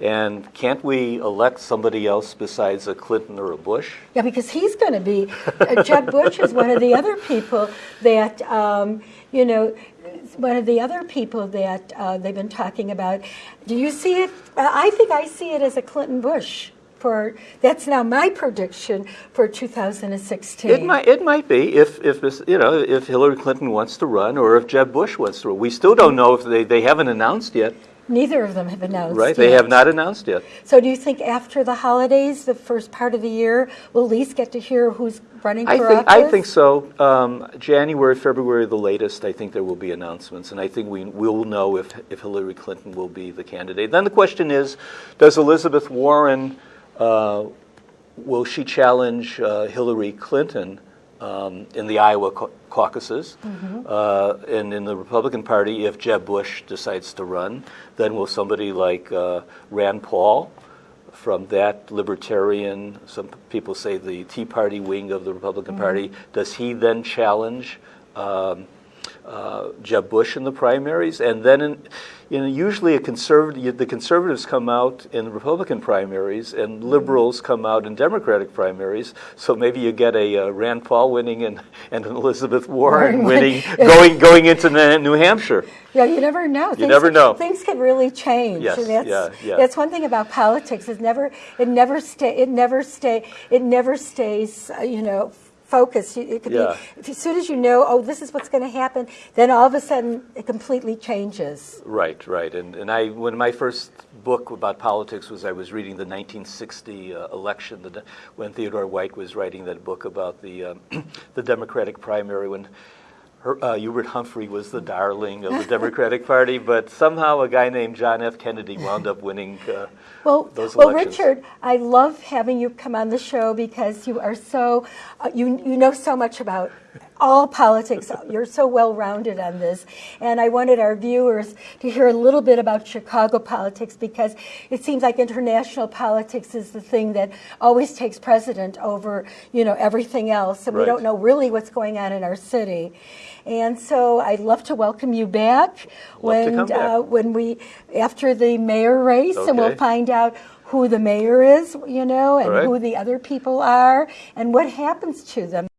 And can't we elect somebody else besides a Clinton or a Bush? Yeah, because he's going to be, uh, Jeb Bush is one of the other people that, um, you know, one of the other people that uh, they've been talking about. Do you see it? Uh, I think I see it as a Clinton Bush. For that's now my prediction for 2016. It might, it might be if, if you know, if Hillary Clinton wants to run, or if Jeb Bush wants to run. We still don't know if they, they haven't announced yet. Neither of them have announced. Right, yet. they have not announced yet. So, do you think after the holidays, the first part of the year, we'll at least get to hear who's running I for think, office? I think so. Um, January, February, the latest. I think there will be announcements, and I think we will know if if Hillary Clinton will be the candidate. Then the question is, does Elizabeth Warren uh, will she challenge uh, Hillary Clinton? Um, in the Iowa caucuses, mm-hmm. uh, and in the Republican Party, if Jeb Bush decides to run, then will somebody like uh, Rand Paul from that libertarian, some people say the Tea Party wing of the Republican mm-hmm. Party, does he then challenge um, uh, Jeb Bush in the primaries? And then in, you know, usually a conservative, the conservatives come out in the Republican primaries, and liberals come out in Democratic primaries. So maybe you get a uh, Rand Paul winning and, and an Elizabeth Warren winning, going going into New Hampshire. Yeah, you never know. You things never know. things can really change. Yes, that's, yeah, yeah. That's one thing about politics. It never, it never stay, it never stay, it never stays. Uh, you know focus. It could yeah. be, as soon as you know, oh, this is what's going to happen, then all of a sudden it completely changes. Right, right. And, and I, when my first book about politics was, I was reading the 1960 uh, election, the, when Theodore White was writing that book about the, um, the Democratic primary, when her, uh, Hubert Humphrey was the darling of the Democratic Party, but somehow a guy named John F. Kennedy wound up winning uh, well, those well. Richard, I love having you come on the show because you are so uh, you you know so much about all politics. You're so well rounded on this. And I wanted our viewers to hear a little bit about Chicago politics because it seems like international politics is the thing that always takes precedent over, you know, everything else. And right. we don't know really what's going on in our city. And so I'd love to welcome you back love when back. Uh, when we after the mayor race okay. and we'll find out who the mayor is, you know, and right. who the other people are and what happens to them.